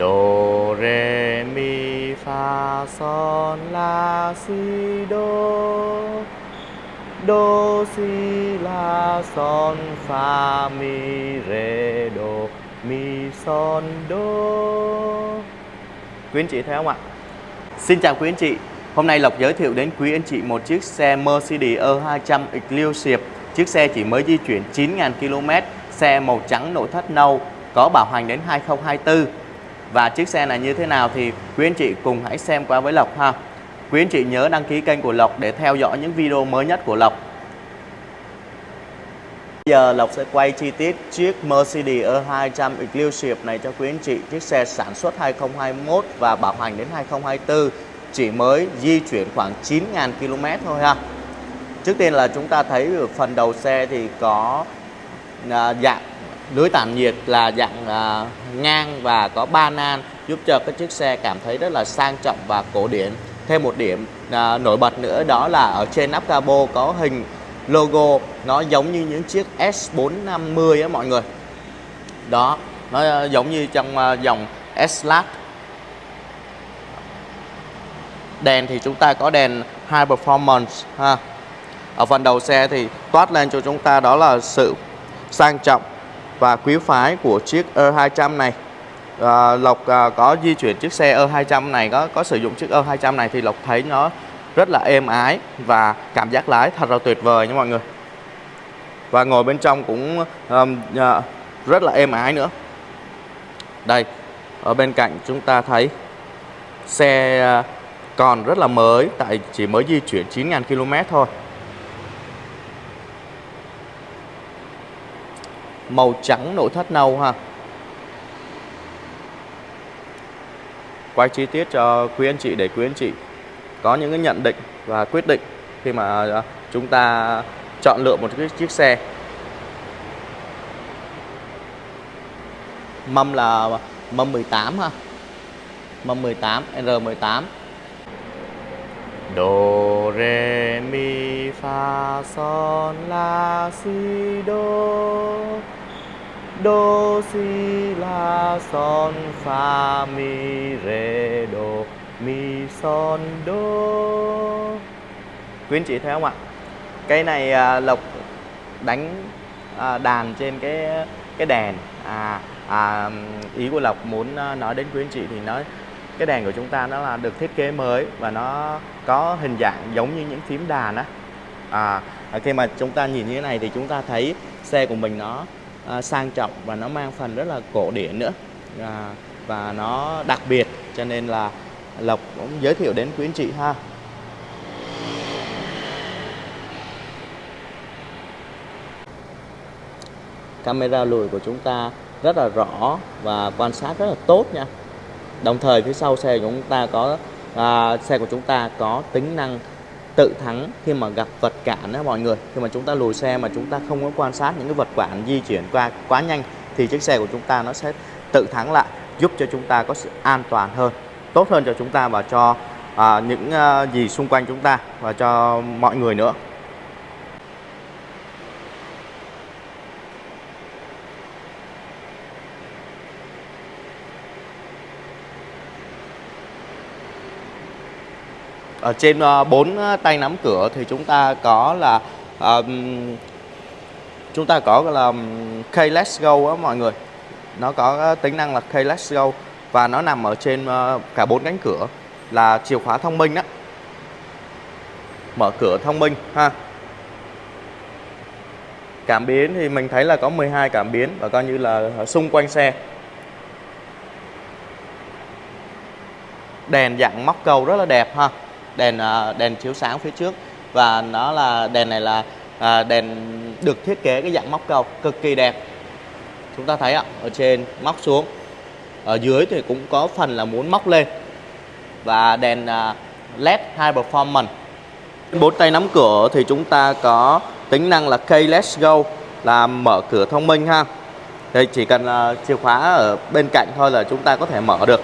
Đô rê mi, fa, son, la, si đô Đô si, la, son, fa, mi rê đô mi, son đô Quý anh chị thấy không ạ? Xin chào quý anh chị. Hôm nay Lộc giới thiệu đến quý anh chị một chiếc xe Mercedes E200 Exclusive. Chiếc xe chỉ mới di chuyển 9.000 km Xe màu trắng nội thất nâu, Có bảo hành đến 2024 và chiếc xe này như thế nào thì quý anh chị cùng hãy xem qua với Lộc ha. Quý anh chị nhớ đăng ký kênh của Lộc để theo dõi những video mới nhất của Lộc. Bây giờ Lộc sẽ quay chi tiết chiếc Mercedes E200 Exclusive này cho quý anh chị. Chiếc xe sản xuất 2021 và bảo hành đến 2024 Chỉ mới di chuyển khoảng 9.000 km thôi ha. Trước tiên là chúng ta thấy ở phần đầu xe thì có à, dạng lưới tản nhiệt là dạng à, ngang và có ba nan giúp cho cái chiếc xe cảm thấy rất là sang trọng và cổ điển. Thêm một điểm à, nổi bật nữa đó là ở trên nắp capo có hình logo nó giống như những chiếc S450 á mọi người. Đó, nó à, giống như trong uh, dòng S-Class. Đèn thì chúng ta có đèn High Performance ha. Ở phần đầu xe thì toát lên cho chúng ta đó là sự sang trọng và quý phái của chiếc E200 này. À, Lộc à, có di chuyển chiếc xe E200 này có có sử dụng chiếc E200 này thì Lộc thấy nó rất là êm ái và cảm giác lái thật là tuyệt vời nha mọi người. Và ngồi bên trong cũng um, uh, rất là êm ái nữa. Đây ở bên cạnh chúng ta thấy xe à, còn rất là mới tại chỉ mới di chuyển 9.000 km thôi. Màu trắng nội thất nâu ha. Quay chi tiết cho quý anh chị để quý anh chị có những cái nhận định và quyết định khi mà à, chúng ta chọn lựa một cái chiếc xe. Mâm là mâm 18 ha. Mâm 18 R18 Do, re, mi, fa, son, la, si, do. Do si la son fa mi re do mi son do Quý anh chị thấy không ạ? Cái này à, Lộc đánh à, đàn trên cái cái đèn. À, à ý của Lộc muốn à, nói đến quý anh chị thì nói cái đèn của chúng ta nó là được thiết kế mới và nó có hình dạng giống như những phím đàn á. À, khi mà chúng ta nhìn như thế này thì chúng ta thấy xe của mình nó à, sang trọng và nó mang phần rất là cổ điển nữa. À, và nó đặc biệt cho nên là Lộc cũng giới thiệu đến quý anh chị ha. Camera lùi của chúng ta rất là rõ và quan sát rất là tốt nha. Đồng thời phía sau xe của chúng ta có à, xe của chúng ta có tính năng tự thắng khi mà gặp vật cản đó mọi người. Khi mà chúng ta lùi xe mà chúng ta không có quan sát những cái vật cản di chuyển qua quá nhanh thì chiếc xe của chúng ta nó sẽ tự thắng lại giúp cho chúng ta có sự an toàn hơn tốt hơn cho chúng ta và cho à, những à, gì xung quanh chúng ta và cho mọi người nữa. Ở trên ờ, bốn ờ, tay nắm cửa thì chúng ta có là um, chúng ta có là Keyless Go á mọi người. Nó có tính năng là Keyless Go và nó nằm ở trên cả bốn cánh cửa là chìa khóa thông minh đó mở cửa thông minh ha. Cảm biến thì mình thấy là có 12 cảm biến và coi như là xung quanh xe. Đèn dạng móc cầu rất là đẹp ha đèn à, đèn chiếu sáng phía trước. Và nó là, đèn này là à, đèn được thiết kế cái dạng móc cầu cực kỳ đẹp. Chúng ta thấy ạ, ở trên móc xuống. Ở dưới thì cũng có phần là muốn móc lên. Và đèn à, led high performance. Bốn tay nắm cửa thì chúng ta có tính năng là key let's go, là mở cửa thông minh ha. Đây, chỉ cần chìa khóa ở bên cạnh thôi là chúng ta có thể mở được.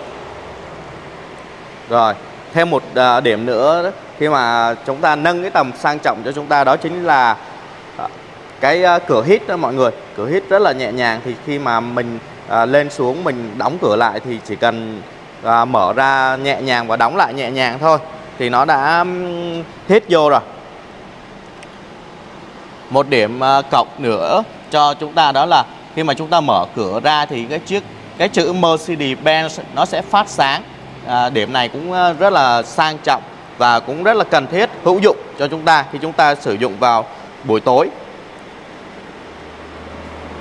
Rồi thêm một à, điểm nữa khi mà chúng ta nâng cái tầm sang trọng cho chúng ta, đó chính là à, cái à, cửa hít đó mọi người. Cửa hít rất là nhẹ nhàng, thì khi mà mình lên xuống, mình đóng cửa lại thì chỉ cần mở ra nhẹ nhàng và đóng lại nhẹ nhàng thôi, thì nó đã hết vô rồi. Một điểm cộng nữa cho chúng ta đó là khi mà chúng ta mở cửa ra thì cái chiếc, cái chữ Mercedes-Benz nó sẽ phát sáng à, điểm này cũng à, rất là sang trọng và cũng rất là cần thiết hữu dụng cho chúng ta khi chúng ta sử dụng vào buổi tối.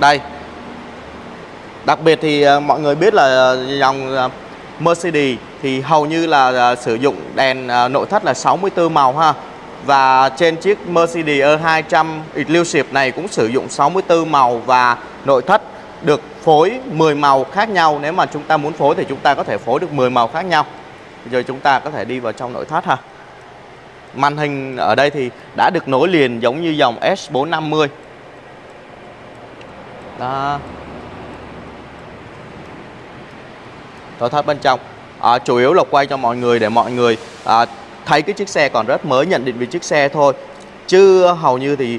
Đây. Đặc biệt thì à, mọi người biết là à, dòng Mercedes thì hầu như là sử dụng đèn nội thất là 64 màu ha. Và trên chiếc Mercedes E200 Exclusive này cũng sử dụng 64 màu và nội thất được phối 10 màu khác nhau. Nếu mà chúng ta muốn phối thì chúng ta có thể phối được 10 màu khác nhau. Bây giờ chúng ta có thể đi vào trong nội thất ha. Màn hình ở đây thì đã được nối liền giống như dòng S450 Đó. Nội thất bên trong. À, Chủ yếu là quay cho mọi người để mọi người à, thấy cái chiếc xe còn rất mới nhận định về chiếc xe thôi. Chứ hầu như thì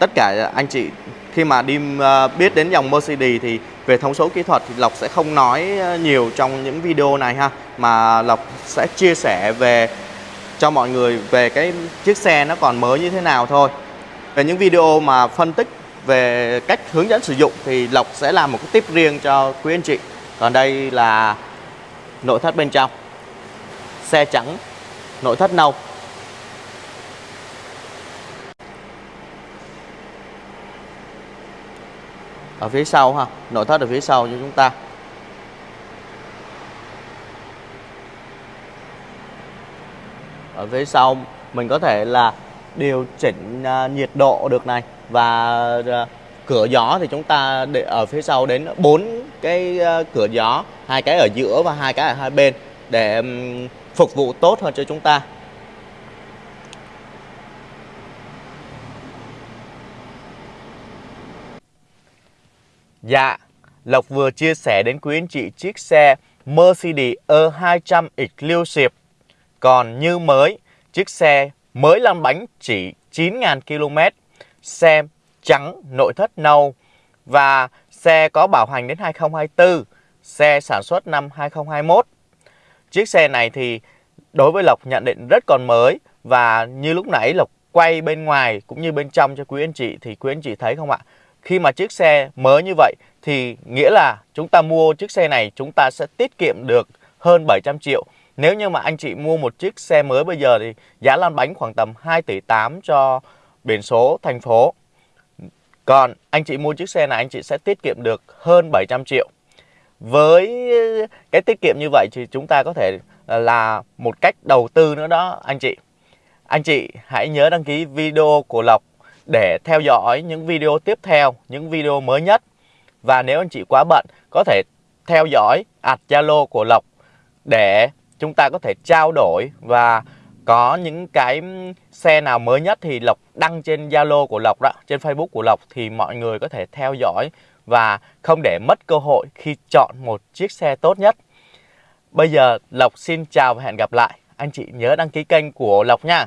tất cả anh chị, khi mà đi ờ, biết đến dòng Mercedes thì về thông số kỹ thuật thì Lộc sẽ không nói ờ, nhiều trong những video này ha, mà Lộc sẽ chia sẻ về, cho mọi người về cái chiếc xe nó còn mới như thế nào thôi. Về những video mà phân tích về cách hướng dẫn sử dụng thì Lộc sẽ làm một cái tip riêng cho quý anh chị. Còn đây là nội thất bên trong, xe trắng, nội thất nâu. Ở phía sau ha, nội thất ở phía sau cho chúng ta. Ở phía sau, mình có thể là điều chỉnh à, nhiệt độ được này. Và à, cửa gió thì chúng ta để ở phía sau đến bốn cái à, cửa gió, hai cái ở giữa và hai cái ở hai bên để phục vụ tốt hơn cho chúng ta. Dạ, Lộc vừa chia sẻ đến quý anh chị chiếc xe Mercedes E200 Exclusive còn như mới, chiếc xe mới lăn bánh chỉ 9.000 km, xe trắng nội thất nâu và xe có bảo hành đến 2024, xe sản xuất năm 2021. Chiếc xe này thì đối với Lộc nhận định rất còn mới và như lúc nãy Lộc quay bên ngoài cũng như bên trong cho quý anh chị thì quý anh chị thấy không ạ? Khi mà chiếc xe mới như vậy thì nghĩa là chúng ta mua chiếc xe này chúng ta sẽ tiết kiệm được hơn 700 triệu nếu như mà anh chị mua một chiếc xe mới bây giờ thì giá lăn bánh khoảng tầm 2 tỷ 8 cho biển số, thành phố. Còn anh chị mua chiếc xe này anh chị sẽ tiết kiệm được hơn 700 triệu. Với cái tiết kiệm như vậy thì chúng ta có thể ờ, là một cách đầu tư nữa đó anh chị. Anh chị hãy nhớ đăng ký video của Lộc để theo dõi những video tiếp theo, những video mới nhất. Và nếu anh chị quá bận có thể theo dõi ạt Zalo của Lộc để chúng ta có thể trao đổi và có những cái xe nào mới nhất thì Lộc đăng trên Zalo của Lộc đó, trên Facebook của Lộc thì mọi người có thể theo dõi và không để mất cơ hội khi chọn một chiếc xe tốt nhất. Bây giờ Lộc xin chào và hẹn gặp lại. Anh chị nhớ đăng ký kênh của Lộc nha.